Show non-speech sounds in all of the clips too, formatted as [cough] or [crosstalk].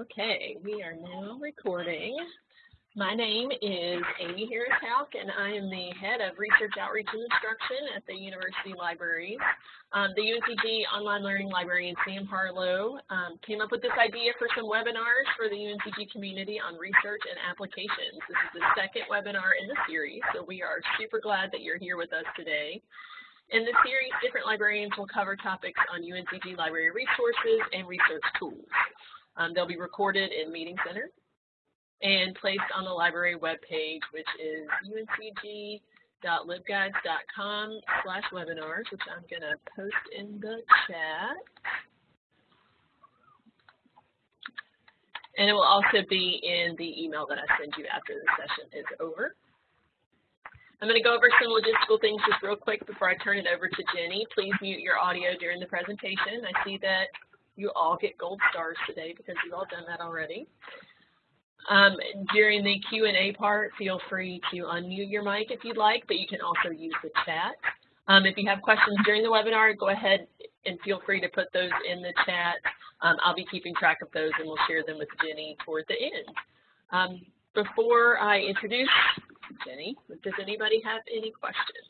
Okay, we are now recording. My name is Amy Houck, and I am the head of Research Outreach and Instruction at the University Libraries. Um, the UNCG Online Learning Library Librarian Sam Harlow um, came up with this idea for some webinars for the UNCG community on research and applications. This is the second webinar in the series, so we are super glad that you're here with us today. In the series, different librarians will cover topics on UNCG library resources and research tools. Um, they'll be recorded in Meeting Center and placed on the library webpage, which is uncg.libguides.com slash webinars, which I'm going to post in the chat. And it will also be in the email that I send you after the session is over. I'm going to go over some logistical things just real quick before I turn it over to Jenny. Please mute your audio during the presentation. I see that you all get gold stars today because you've all done that already. Um, during the Q&A part, feel free to unmute your mic if you'd like, but you can also use the chat. Um, if you have questions during the webinar, go ahead and feel free to put those in the chat. Um, I'll be keeping track of those and we'll share them with Jenny toward the end. Um, before I introduce Jenny, does anybody have any questions?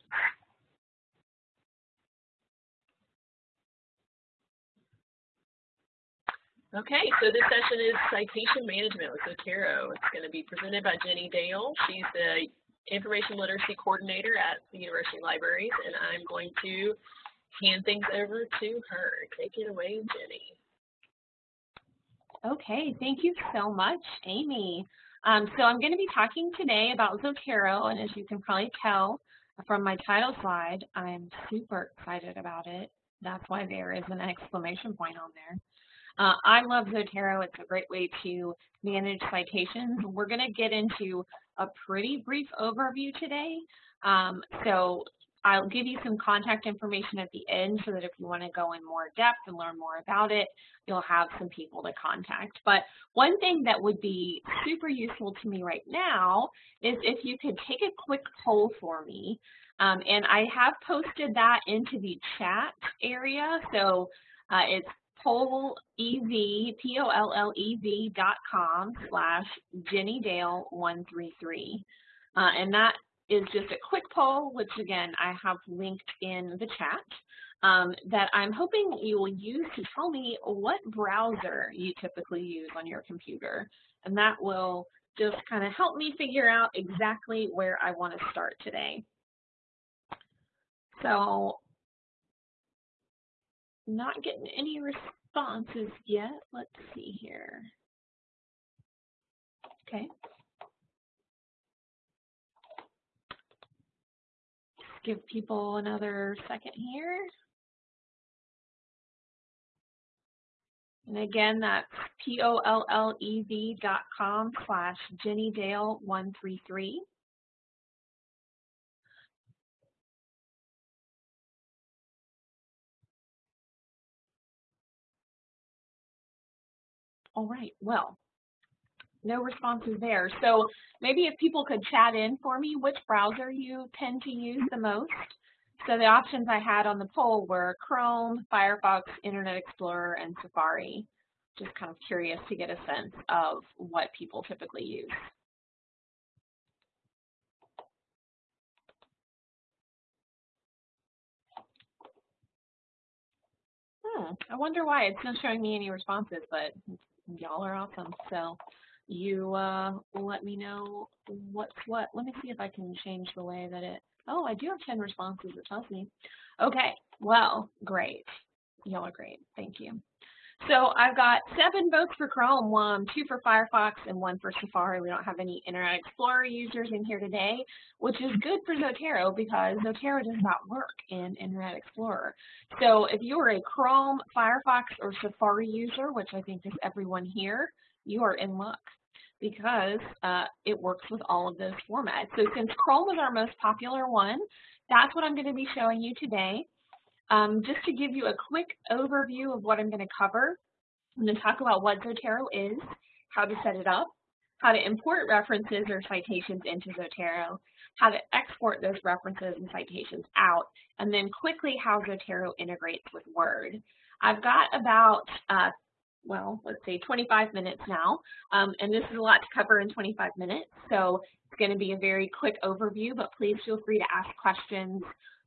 Okay, so this session is Citation Management with Zotero. It's going to be presented by Jenny Dale. She's the Information Literacy Coordinator at the University Libraries, and I'm going to hand things over to her. Take it away, Jenny. Okay, thank you so much, Amy. Um, so I'm going to be talking today about Zotero, and as you can probably tell from my title slide, I'm super excited about it. That's why there is an exclamation point on there. Uh, I love Zotero. It's a great way to manage citations. We're going to get into a pretty brief overview today. Um, so I'll give you some contact information at the end so that if you want to go in more depth and learn more about it, you'll have some people to contact. But one thing that would be super useful to me right now is if you could take a quick poll for me. Um, and I have posted that into the chat area. So uh, it's pollev, P-O-L-L-E-V dot com slash Jenny Dale 133. Uh, and that is just a quick poll, which again, I have linked in the chat, um, that I'm hoping you will use to tell me what browser you typically use on your computer. And that will just kind of help me figure out exactly where I want to start today. So not getting any responses yet. Let's see here. Okay. give people another second here. And again, that's P-O-L-L-E-V dot com slash JennyDale133. All right, well, no responses there. So maybe if people could chat in for me which browser you tend to use the most. So the options I had on the poll were Chrome, Firefox, Internet Explorer, and Safari. Just kind of curious to get a sense of what people typically use. Hmm, I wonder why it's not showing me any responses, but y'all are awesome. So you uh, let me know what's what. Let me see if I can change the way that it, oh, I do have 10 responses, it tells me. Okay, well, great. Y'all are great, thank you. So I've got seven votes for Chrome, one, two for Firefox, and one for Safari. We don't have any Internet Explorer users in here today, which is good for Zotero because Zotero does not work in Internet Explorer. So if you are a Chrome, Firefox, or Safari user, which I think is everyone here, you are in luck because uh, it works with all of those formats. So since Chrome is our most popular one, that's what I'm going to be showing you today. Um, just to give you a quick overview of what I'm going to cover, I'm going to talk about what Zotero is, how to set it up, how to import references or citations into Zotero, how to export those references and citations out, and then quickly how Zotero integrates with Word. I've got about uh, well, let's say 25 minutes now, um, and this is a lot to cover in 25 minutes, so it's going to be a very quick overview, but please feel free to ask questions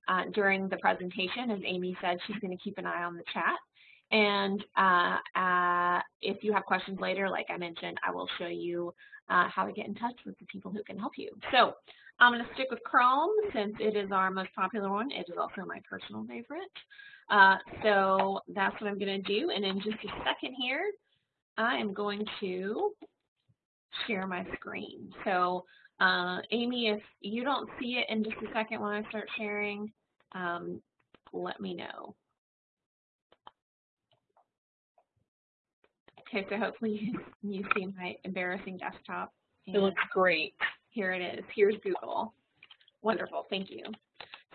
uh, during the presentation. As Amy said, she's going to keep an eye on the chat. And uh, uh, if you have questions later, like I mentioned, I will show you uh, how to get in touch with the people who can help you. So I'm going to stick with Chrome since it is our most popular one. It is also my personal favorite. Uh, so that's what I'm going to do. And in just a second here, I am going to share my screen. So uh, Amy, if you don't see it in just a second when I start sharing, um, let me know. Okay, so hopefully [laughs] you see my embarrassing desktop. It looks great. Here it is. Here's Google. Wonderful. Thank you.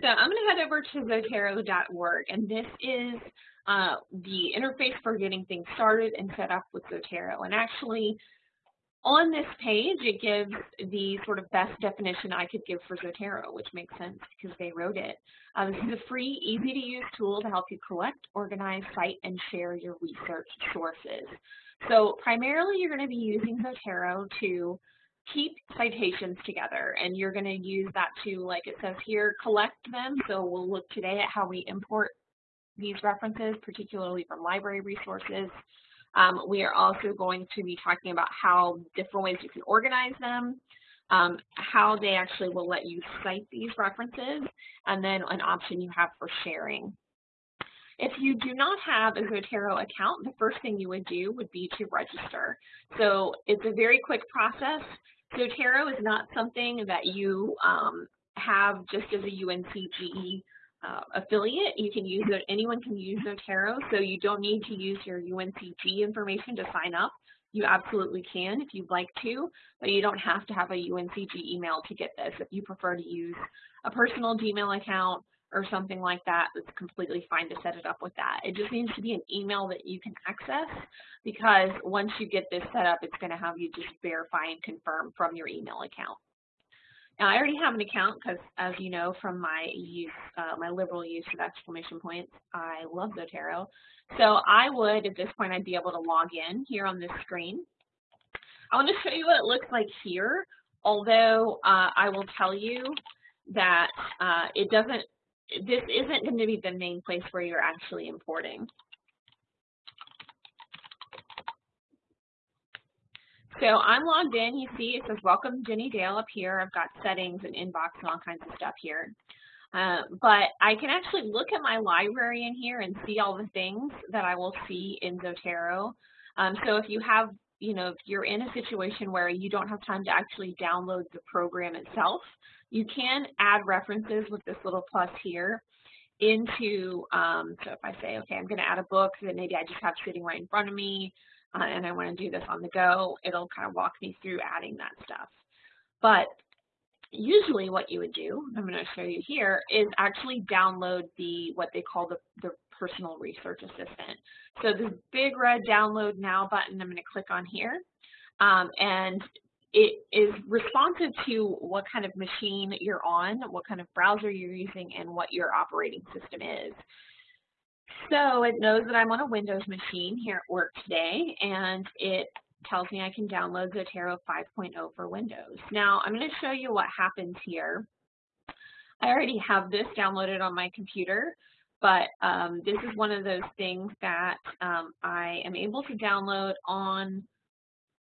So I'm going to head over to Zotero.org, and this is uh, the interface for getting things started and set up with Zotero. And actually, on this page, it gives the sort of best definition I could give for Zotero, which makes sense because they wrote it. Uh, this is a free, easy-to-use tool to help you collect, organize, cite, and share your research sources. So primarily, you're going to be using Zotero to keep citations together and you're going to use that to, like it says here, collect them. So we'll look today at how we import these references, particularly from library resources. Um, we are also going to be talking about how different ways you can organize them, um, how they actually will let you cite these references, and then an option you have for sharing. If you do not have a Zotero account, the first thing you would do would be to register. So it's a very quick process. Zotero is not something that you um, have just as a UNCGE uh, affiliate. You can use it, anyone can use Zotero, so you don't need to use your UNCG information to sign up. You absolutely can if you'd like to, but you don't have to have a UNCG email to get this. If you prefer to use a personal Gmail account or something like that, it's completely fine to set it up with that. It just needs to be an email that you can access because once you get this set up, it's going to have you just verify and confirm from your email account. Now, I already have an account because, as you know from my use, uh, my liberal use of exclamation points, I love Zotero. So I would, at this point, I'd be able to log in here on this screen. I want to show you what it looks like here, although uh, I will tell you that uh, it doesn't, this isn't going to be the main place where you're actually importing. So I'm logged in. You see it says welcome Jenny Dale up here. I've got settings and inbox and all kinds of stuff here. Uh, but I can actually look at my library in here and see all the things that I will see in Zotero. Um, so if you have, you know, if you're in a situation where you don't have time to actually download the program itself, you can add references with this little plus here into, um, so if I say, okay, I'm going to add a book that maybe I just have sitting right in front of me, uh, and I want to do this on the go, it'll kind of walk me through adding that stuff. But usually what you would do, I'm going to show you here, is actually download the what they call the, the personal research assistant. So this big red download now button, I'm going to click on here. Um, and it is responsive to what kind of machine you're on, what kind of browser you're using, and what your operating system is. So it knows that I'm on a Windows machine here at work today, and it tells me I can download Zotero 5.0 for Windows. Now, I'm going to show you what happens here. I already have this downloaded on my computer, but um, this is one of those things that um, I am able to download on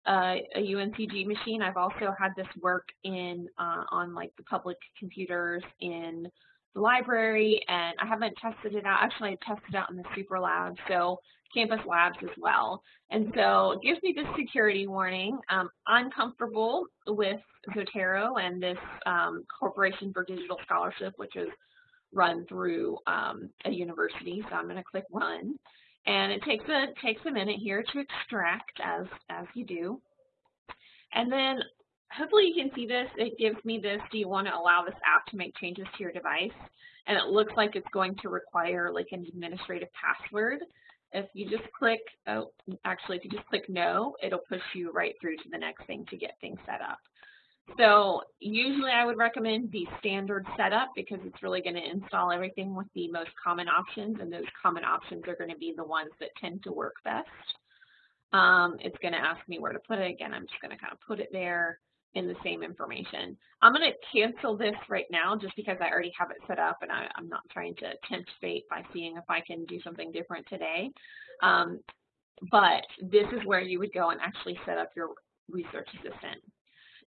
uh, a UNCG machine. I've also had this work in uh, on like the public computers in library, and I haven't tested it out. Actually, I tested out in the Super Lab, so Campus Labs as well. And so it gives me this security warning. Um, I'm comfortable with Zotero and this um, Corporation for Digital Scholarship, which is run through um, a university. So I'm going to click Run. And it takes a, takes a minute here to extract, as, as you do. And then hopefully you can see this. It gives me this, do you want to allow this app to make changes to your device? And it looks like it's going to require like an administrative password. If you just click, oh, actually, if you just click no, it'll push you right through to the next thing to get things set up. So usually I would recommend the standard setup because it's really going to install everything with the most common options and those common options are going to be the ones that tend to work best. Um, it's going to ask me where to put it. Again, I'm just going to kind of put it there in the same information. I'm going to cancel this right now just because I already have it set up and I, am not trying to tempt fate by seeing if I can do something different today. Um, but this is where you would go and actually set up your research assistant.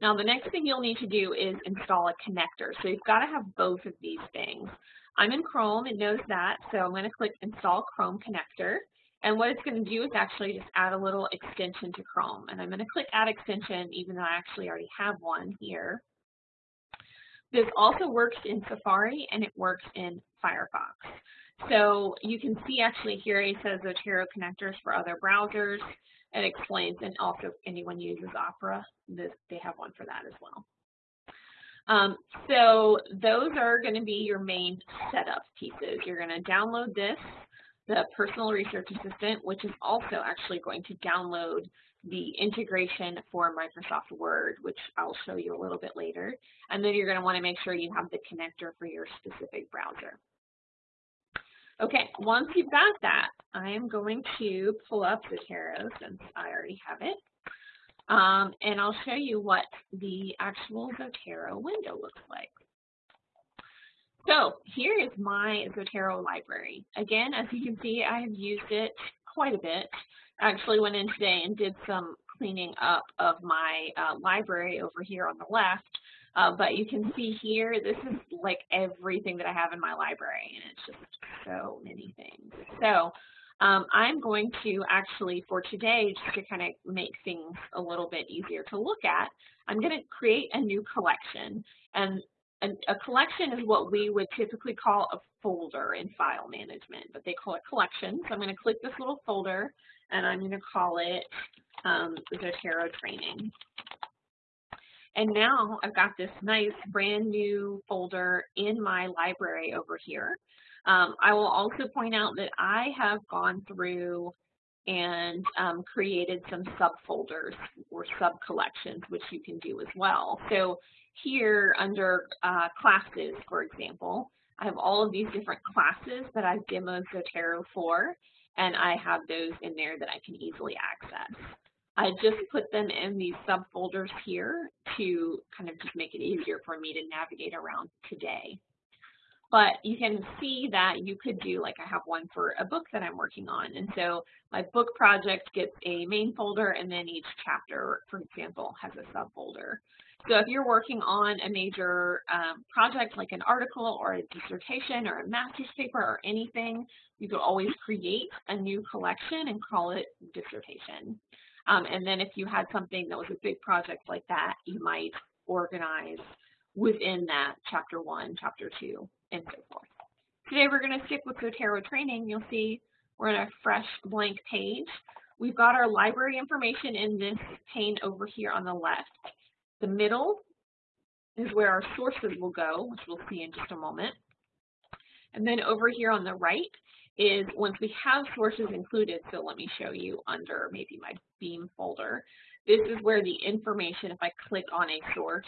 Now the next thing you'll need to do is install a connector. So you've got to have both of these things. I'm in Chrome, it knows that, so I'm going to click Install Chrome Connector. And what it's going to do is actually just add a little extension to Chrome. And I'm going to click Add Extension, even though I actually already have one here. This also works in Safari and it works in Firefox. So you can see actually here it says Zotero connectors for other browsers. It explains, and also if anyone uses Opera, this, they have one for that as well. Um, so those are going to be your main setup pieces. You're going to download this the Personal Research Assistant, which is also actually going to download the integration for Microsoft Word, which I'll show you a little bit later. And then you're going to want to make sure you have the connector for your specific browser. Okay, once you've got that, I am going to pull up Zotero since I already have it. Um, and I'll show you what the actual Zotero window looks like. So here is my Zotero library. Again, as you can see, I have used it quite a bit. Actually went in today and did some cleaning up of my uh, library over here on the left. Uh, but you can see here, this is like everything that I have in my library, and it's just so many things. So um, I'm going to actually, for today, just to kind of make things a little bit easier to look at, I'm going to create a new collection. And a, a, collection is what we would typically call a folder in file management, but they call it collection. So I'm going to click this little folder, and I'm going to call it um, Zotero Training. And now I've got this nice brand new folder in my library over here. Um, I will also point out that I have gone through and um, created some subfolders or sub-collections, which you can do as well. So here under uh, classes, for example, I have all of these different classes that I've demoed Zotero for, and I have those in there that I can easily access. I just put them in these subfolders here to kind of just make it easier for me to navigate around today. But you can see that you could do, like I have one for a book that I'm working on. And so my book project gets a main folder and then each chapter, for example, has a subfolder. So if you're working on a major um, project like an article or a dissertation or a master's paper or anything, you could always create a new collection and call it dissertation. Um, and then if you had something that was a big project like that, you might organize within that chapter one, chapter two, and so forth. Today we're going to stick with Zotero training. You'll see we're in a fresh blank page. We've got our library information in this pane over here on the left. The middle is where our sources will go, which we'll see in just a moment. And then over here on the right is once we have sources included, so let me show you under maybe my Beam folder, this is where the information, if I click on a source,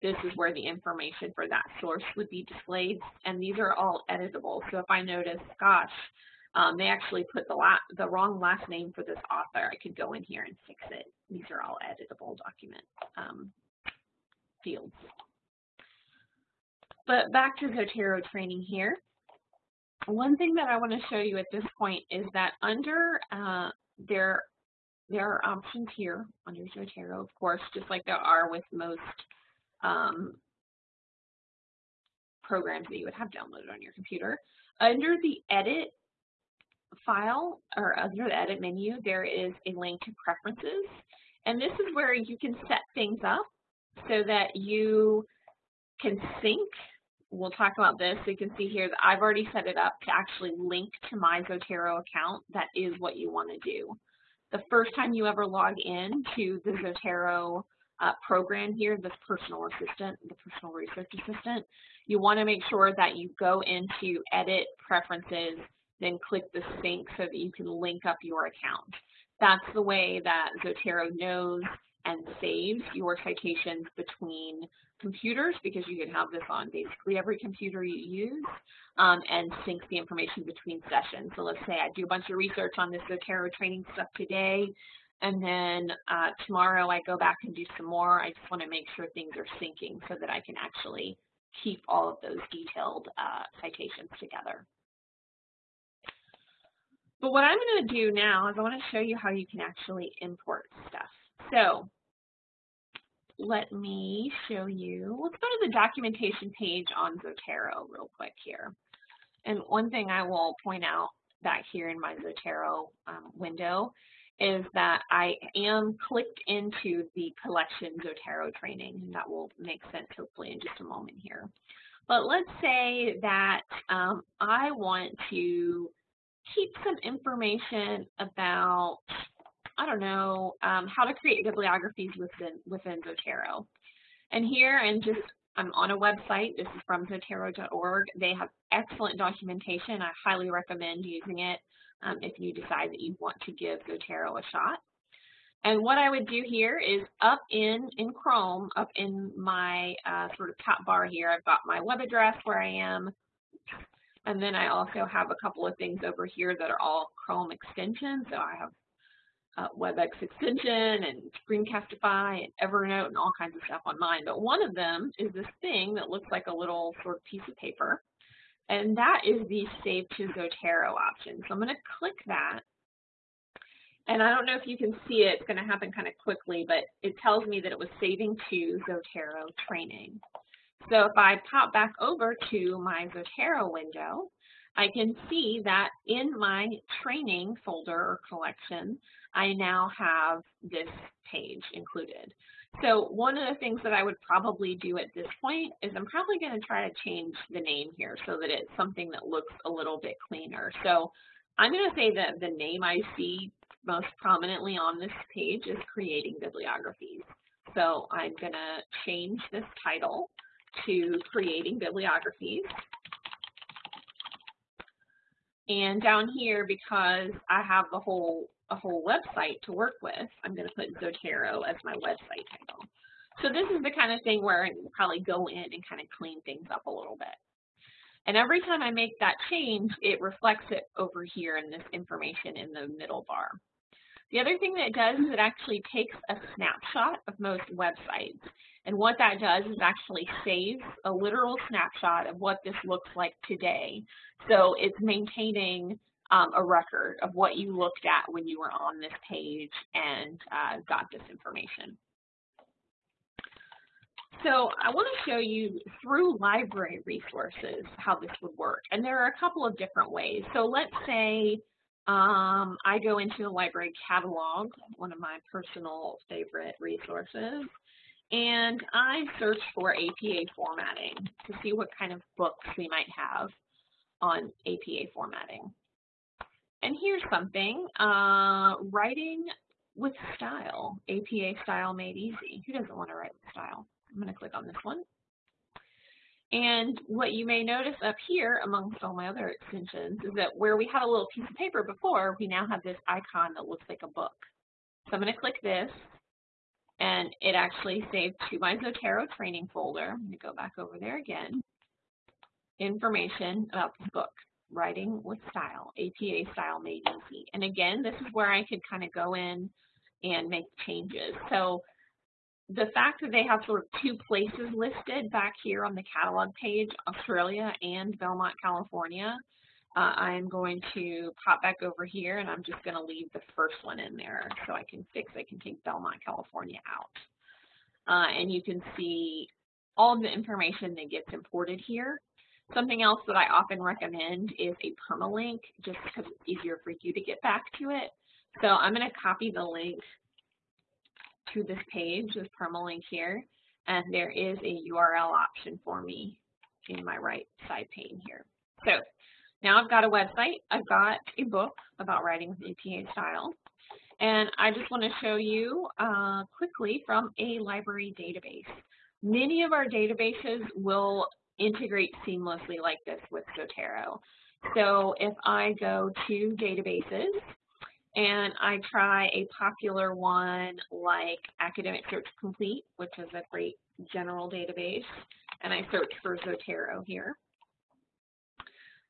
this is where the information for that source would be displayed, and these are all editable. So if I notice, gosh, um, they actually put the, the wrong last name for this author, I could go in here and fix it. These are all editable document um, fields. But back to Zotero training here. One thing that I want to show you at this point is that under uh, there, there are options here under Zotero, of course, just like there are with most um, programs that you would have downloaded on your computer. Under the edit file or under the edit menu, there is a link to preferences. And this is where you can set things up so that you can sync. We'll talk about this. So you can see here that I've already set it up to actually link to my Zotero account. That is what you want to do. The first time you ever log in to the Zotero uh, program here, this personal assistant, the personal research assistant, you want to make sure that you go into edit preferences, then click the sync so that you can link up your account. That's the way that Zotero knows and saves your citations between computers because you can have this on basically every computer you use um, and sync the information between sessions. So let's say I do a bunch of research on this Zotero training stuff today and then uh, tomorrow I go back and do some more. I just want to make sure things are syncing so that I can actually keep all of those detailed uh, citations together. But what I'm going to do now is I want to show you how you can actually import stuff. So let me show you, let's go to the documentation page on Zotero real quick here. And one thing I will point out back here in my Zotero um, window is that I am clicked into the collection Zotero training, and that will make sense hopefully in just a moment here. But let's say that um, I want to keep some information about, I don't know, um, how to create bibliographies within, within Zotero. And here, and just, I'm on a website, this is from Zotero.org. They have excellent documentation. I highly recommend using it um, if you decide that you want to give Zotero a shot. And what I would do here is up in, in Chrome, up in my uh, sort of top bar here, I've got my web address where I am, and then I also have a couple of things over here that are all Chrome extensions. So I have uh, WebEx extension and Screencastify and Evernote and all kinds of stuff on mine. But one of them is this thing that looks like a little sort of piece of paper. And that is the Save to Zotero option. So I'm going to click that. And I don't know if you can see it, it's going to happen kind of quickly, but it tells me that it was saving to Zotero training. So if I pop back over to my Zotero window, I can see that in my training folder or collection, I now have this page included. So one of the things that I would probably do at this point is I'm probably going to try to change the name here so that it's something that looks a little bit cleaner. So I'm going to say that the name I see most prominently on this page is Creating Bibliographies. So I'm going to change this title to Creating Bibliographies. And down here, because I have the whole a whole website to work with, I'm going to put Zotero as my website title. So this is the kind of thing where I can probably go in and kind of clean things up a little bit. And every time I make that change, it reflects it over here in this information in the middle bar. The other thing that it does is it actually takes a snapshot of most websites. And what that does is actually saves a literal snapshot of what this looks like today. So it's maintaining um, a record of what you looked at when you were on this page and uh, got this information. So I want to show you through library resources how this would work. And there are a couple of different ways. So let's say um, I go into the library catalog, one of my personal favorite resources, and I searched for APA formatting to see what kind of books we might have on APA formatting. And here's something, uh, writing with style, APA style made easy. Who doesn't want to write with style? I'm going to click on this one. And what you may notice up here, amongst all my other extensions, is that where we had a little piece of paper before, we now have this icon that looks like a book. So I'm going to click this, and it actually saved to my Zotero training folder. I'm going to go back over there again. Information about this book, Writing with Style, APA Style Made Easy. And again, this is where I could kind of go in and make changes. So the fact that they have sort of two places listed back here on the catalog page, Australia and Belmont, California, uh, I'm going to pop back over here and I'm just going to leave the first one in there so I can fix, I can take Belmont, California out. Uh, and you can see all the information that gets imported here. Something else that I often recommend is a permalink just because it's easier for you to get back to it. So I'm going to copy the link to this page, this permalink here, and there is a URL option for me in my right side pane here. So now I've got a website, I've got a book about writing with APA style, and I just want to show you uh, quickly from a library database. Many of our databases will integrate seamlessly like this with Zotero. So if I go to databases, and I try a popular one like Academic Search Complete, which is a great general database, and I search for Zotero here.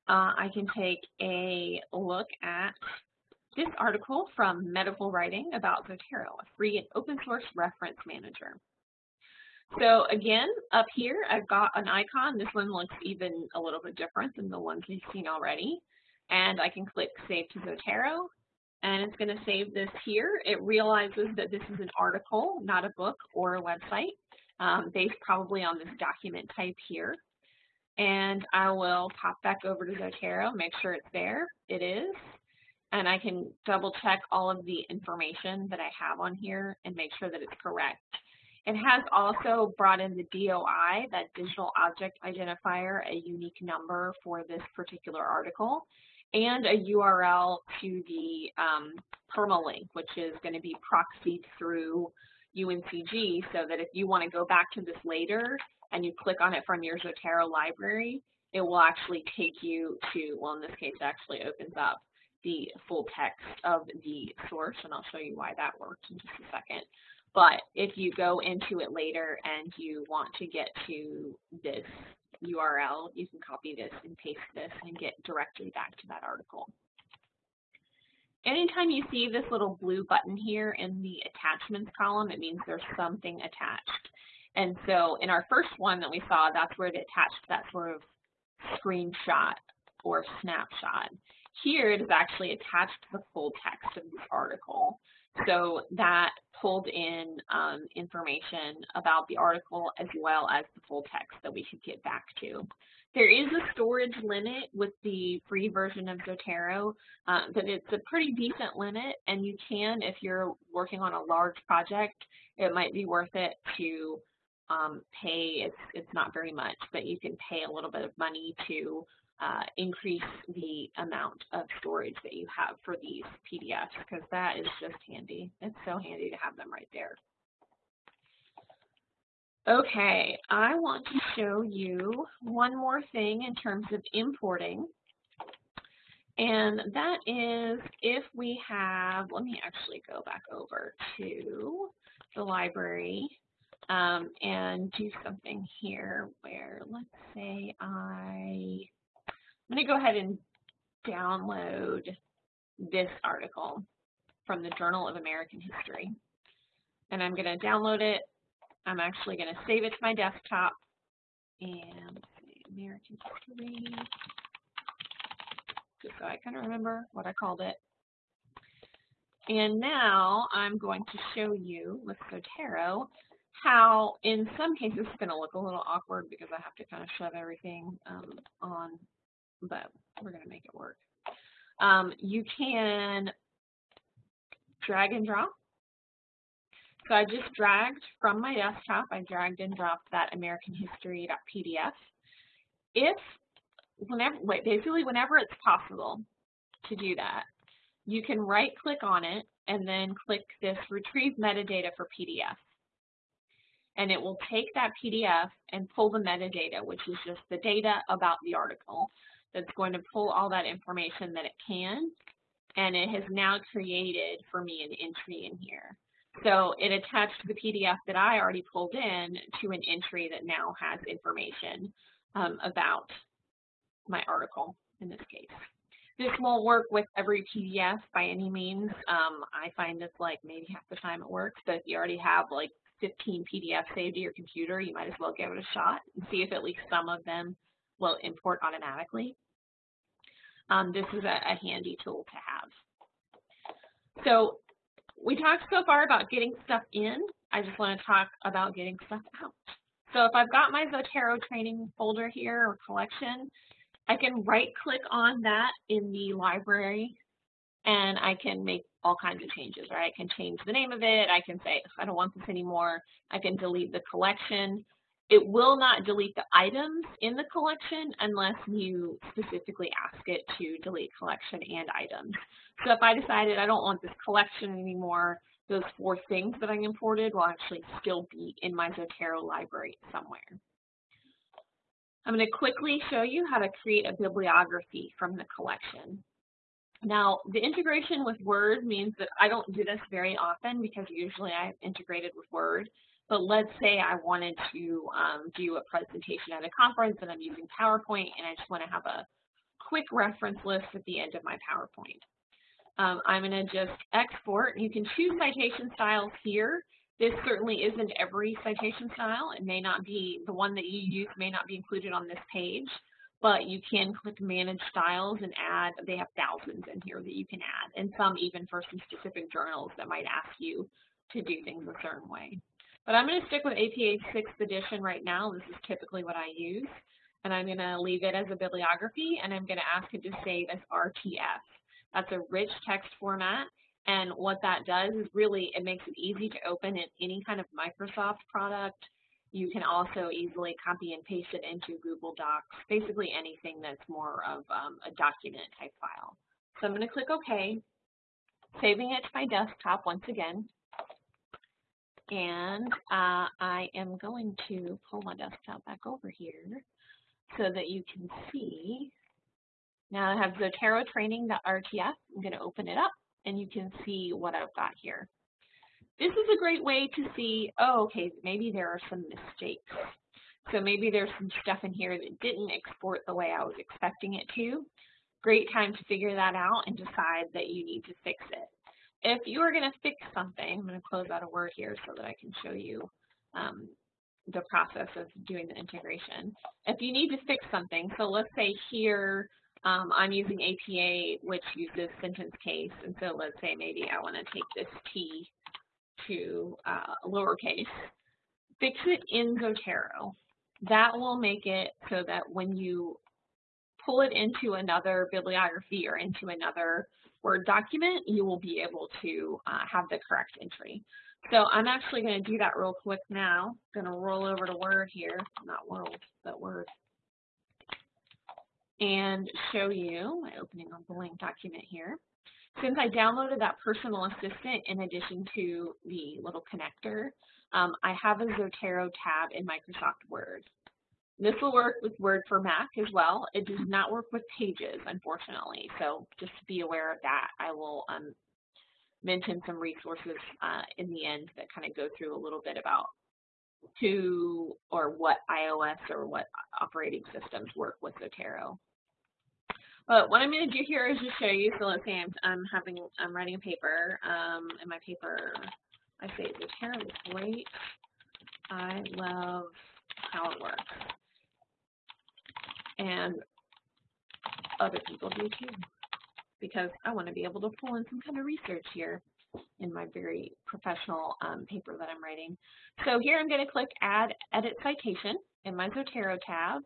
Uh, I can take a look at this article from Medical Writing about Zotero, a free and open source reference manager. So again, up here, I've got an icon. This one looks even a little bit different than the ones we've seen already. And I can click Save to Zotero, and it's going to save this here. It realizes that this is an article, not a book or a website, um, based probably on this document type here. And I will pop back over to Zotero, make sure it's there. It is. And I can double check all of the information that I have on here and make sure that it's correct. It has also brought in the DOI, that digital object identifier, a unique number for this particular article, and a URL to the um, permalink, which is going to be proxied through UNCG so that if you want to go back to this later and you click on it from your Zotero library, it will actually take you to, well in this case it actually opens up the full text of the source and I'll show you why that works in just a second. But if you go into it later and you want to get to this URL, you can copy this and paste this and get directly back to that article. Anytime you see this little blue button here in the attachments column, it means there's something attached. And so in our first one that we saw, that's where it attached that sort of screenshot or snapshot. Here it is actually attached to the full text of this article. So that pulled in um, information about the article as well as the full text that we could get back to. There is a storage limit with the free version of Zotero, uh, but it's a pretty decent limit, and you can, if you're working on a large project, it might be worth it to um, pay, it's, it's not very much, but you can pay a little bit of money to uh, increase the amount of storage that you have for these PDFs because that is just handy. It's so handy to have them right there. Okay, I want to show you one more thing in terms of importing. And that is if we have, let me actually go back over to the library um, and do something here where let's say I I'm going to go ahead and download this article from the Journal of American History. And I'm going to download it. I'm actually going to save it to my desktop. And American History, just so I kind of remember what I called it. And now I'm going to show you with Zotero how in some cases it's going to look a little awkward because I have to kind of shove everything um, on but we're going to make it work. Um, you can drag and drop. So I just dragged from my desktop, I dragged and dropped that AmericanHistory.pdf. If, whenever, wait, basically whenever it's possible to do that, you can right click on it and then click this retrieve metadata for PDF. And it will take that PDF and pull the metadata, which is just the data about the article that's going to pull all that information that it can. And it has now created for me an entry in here. So it attached the PDF that I already pulled in to an entry that now has information um, about my article in this case. This won't work with every PDF by any means. Um, I find this like maybe half the time it works, but if you already have like 15 PDFs saved to your computer, you might as well give it a shot and see if at least some of them will import automatically um, this is a, a handy tool to have. So we talked so far about getting stuff in. I just want to talk about getting stuff out. So if I've got my Zotero training folder here or collection, I can right click on that in the library and I can make all kinds of changes, right? I can change the name of it. I can say, I don't want this anymore. I can delete the collection. It will not delete the items in the collection unless you specifically ask it to delete collection and items. So if I decided I don't want this collection anymore, those four things that I imported will actually still be in my Zotero library somewhere. I'm going to quickly show you how to create a bibliography from the collection. Now, the integration with Word means that I don't do this very often because usually I've integrated with Word. But let's say I wanted to um, do a presentation at a conference and I'm using PowerPoint and I just want to have a quick reference list at the end of my PowerPoint. Um, I'm going to just export. You can choose citation styles here. This certainly isn't every citation style. It may not be, the one that you use may not be included on this page, but you can click Manage Styles and add, they have thousands in here that you can add, and some even for some specific journals that might ask you to do things a certain way. But I'm going to stick with APA 6th edition right now. This is typically what I use. And I'm going to leave it as a bibliography, and I'm going to ask it to save as RTF. That's a rich text format. And what that does is really, it makes it easy to open in any kind of Microsoft product. You can also easily copy and paste it into Google Docs, basically anything that's more of um, a document type file. So I'm going to click OK, saving it to my desktop once again. And uh, I am going to pull my desktop back over here so that you can see. Now I have Zotero training.rtf. I'm going to open it up and you can see what I've got here. This is a great way to see, oh, okay, maybe there are some mistakes. So maybe there's some stuff in here that didn't export the way I was expecting it to. Great time to figure that out and decide that you need to fix it. If you are going to fix something, I'm going to close out a word here so that I can show you um, the process of doing the integration. If you need to fix something, so let's say here um, I'm using APA, which uses sentence case, and so let's say maybe I want to take this T to uh, lowercase, fix it in Zotero. That will make it so that when you pull it into another bibliography or into another Word document, you will be able to uh, have the correct entry. So I'm actually going to do that real quick now. I'm going to roll over to Word here, not World, but Word, and show you my opening the blank document here. Since I downloaded that personal assistant in addition to the little connector, um, I have a Zotero tab in Microsoft Word. This will work with Word for Mac as well. It does not work with Pages, unfortunately, so just be aware of that. I will um, mention some resources uh, in the end that kind of go through a little bit about who or what iOS or what operating systems work with Zotero. But what I'm going to do here is just show you. So let's say I'm, I'm having I'm writing a paper, um, and my paper I say Zotero is great. I love how it works and other people do too because I want to be able to pull in some kind of research here in my very professional um, paper that I'm writing. So here I'm going to click Add Edit Citation in my Zotero tab.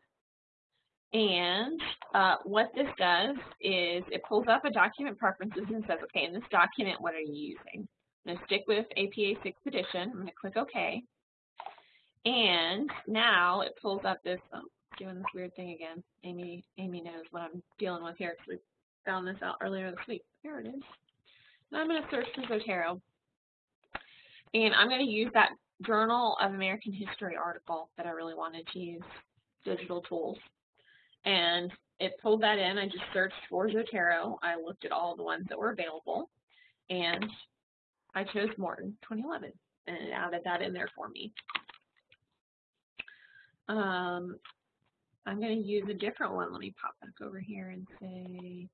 And uh, what this does is it pulls up a document preferences and says, okay, in this document, what are you using? I'm going to stick with APA 6th edition. I'm going to click OK. And now it pulls up this, um, doing this weird thing again. Amy Amy knows what I'm dealing with here because we found this out earlier this week. Here it is. Now I'm going to search for Zotero. And I'm going to use that Journal of American History article that I really wanted to use, digital tools. And it pulled that in. I just searched for Zotero. I looked at all the ones that were available. And I chose Morton 2011 and it added that in there for me. Um, I'm going to use a different one. Let me pop back over here and say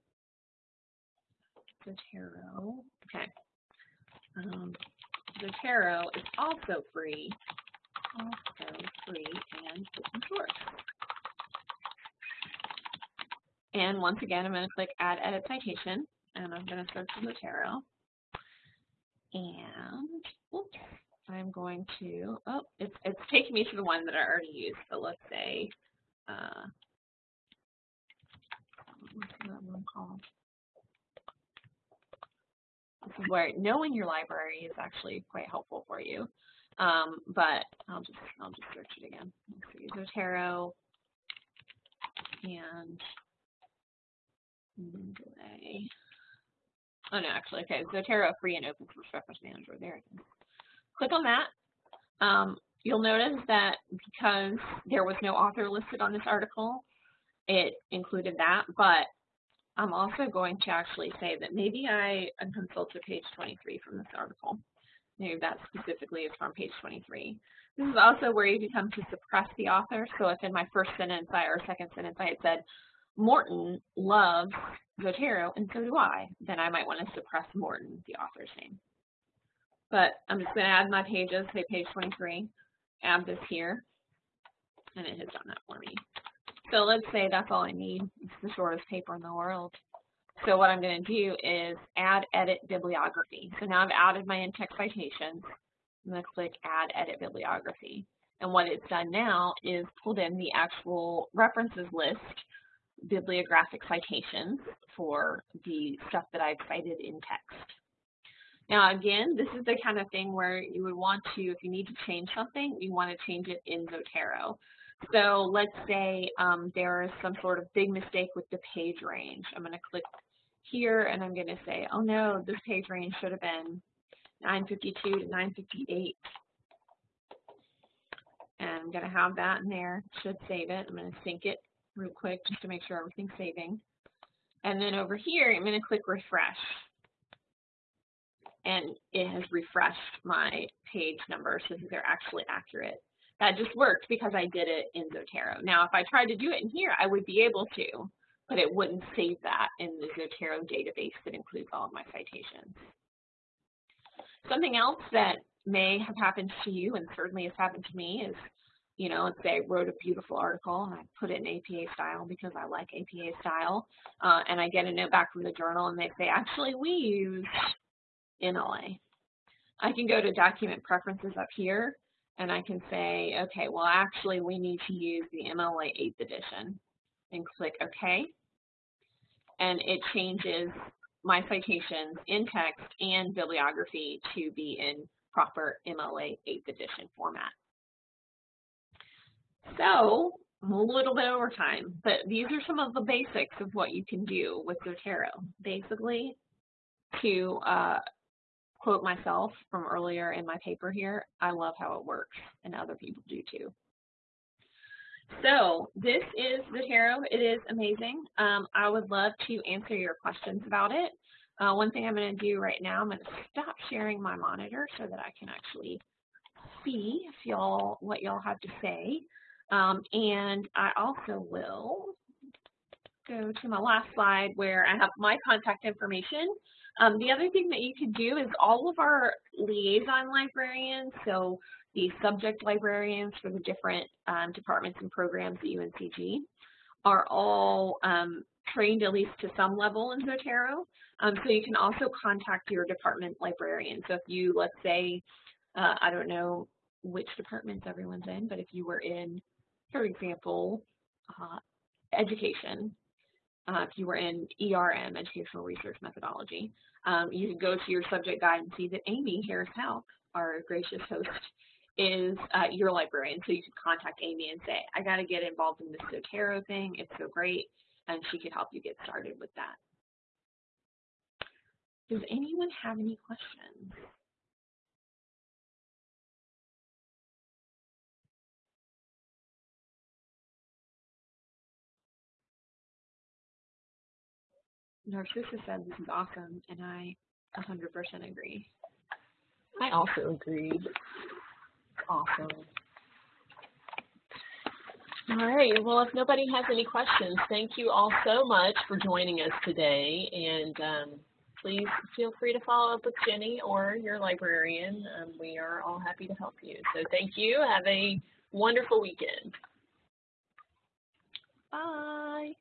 Zotero. Okay. Um, Zotero is also free, also free and open source. And once again, I'm going to click Add Edit Citation, and I'm going to search Zotero. And oops, I'm going to, oh, it's, it's taking me to the one that I already used. So let's say uh, what's that one called? This is where knowing your library is actually quite helpful for you. Um, but I'll just I'll just search it again. Let's see, Zotero and Mendeley. Oh no, actually, okay, Zotero free and open source reference manager. There it is. Click on that. Um, You'll notice that because there was no author listed on this article, it included that, but I'm also going to actually say that maybe I consulted page 23 from this article. Maybe that specifically is from page 23. This is also where you can come to suppress the author. So if in my first sentence I, or second sentence I had said, Morton loves Zotero, and so do I, then I might want to suppress Morton, the author's name. But I'm just going to add my pages, say page 23, add this here, and it has done that for me. So let's say that's all I need. It's the shortest paper in the world. So what I'm going to do is add edit bibliography. So now I've added my in-text citations. I'm going to click add edit bibliography. And what it's done now is pulled in the actual references list, bibliographic citations for the stuff that I've cited in text. Now again, this is the kind of thing where you would want to, if you need to change something, you want to change it in Zotero. So let's say um, there is some sort of big mistake with the page range. I'm going to click here and I'm going to say, oh no, this page range should have been 952 to 958. And I'm going to have that in there. Should save it. I'm going to sync it real quick just to make sure everything's saving. And then over here, I'm going to click refresh. And it has refreshed my page numbers so that they're actually accurate. That just worked because I did it in Zotero. Now, if I tried to do it in here, I would be able to, but it wouldn't save that in the Zotero database that includes all of my citations. Something else that may have happened to you and certainly has happened to me is, you know, let's say I wrote a beautiful article and I put it in APA style because I like APA style, uh, and I get a note back from the journal and they say, actually, we use MLA. I can go to document preferences up here and I can say, okay, well, actually, we need to use the MLA 8th edition and click OK. And it changes my citations in text and bibliography to be in proper MLA 8th edition format. So, a little bit over time, but these are some of the basics of what you can do with Zotero. Basically, to uh, quote myself from earlier in my paper here, I love how it works, and other people do too. So this is Zotero. It is amazing. Um, I would love to answer your questions about it. Uh, one thing I'm going to do right now, I'm going to stop sharing my monitor so that I can actually see if y'all what y'all have to say. Um, and I also will go to my last slide where I have my contact information. Um, the other thing that you could do is all of our liaison librarians, so the subject librarians for the different um, departments and programs at UNCG, are all um, trained at least to some level in Zotero. Um, so you can also contact your department librarian. So if you, let's say, uh, I don't know which departments everyone's in, but if you were in, for example, uh, education, uh, if you were in ERM, Educational Research Methodology, um, you could go to your subject guide and see that Amy Harris Houk, our gracious host, is uh, your librarian. So you could contact Amy and say, I got to get involved in this Zotero thing. It's so great. And she could help you get started with that. Does anyone have any questions? Narcissa said this is awesome, and I 100% agree. I also agree. Awesome. All right, well, if nobody has any questions, thank you all so much for joining us today. And um, please feel free to follow up with Jenny or your librarian. Um, we are all happy to help you. So thank you. Have a wonderful weekend. Bye.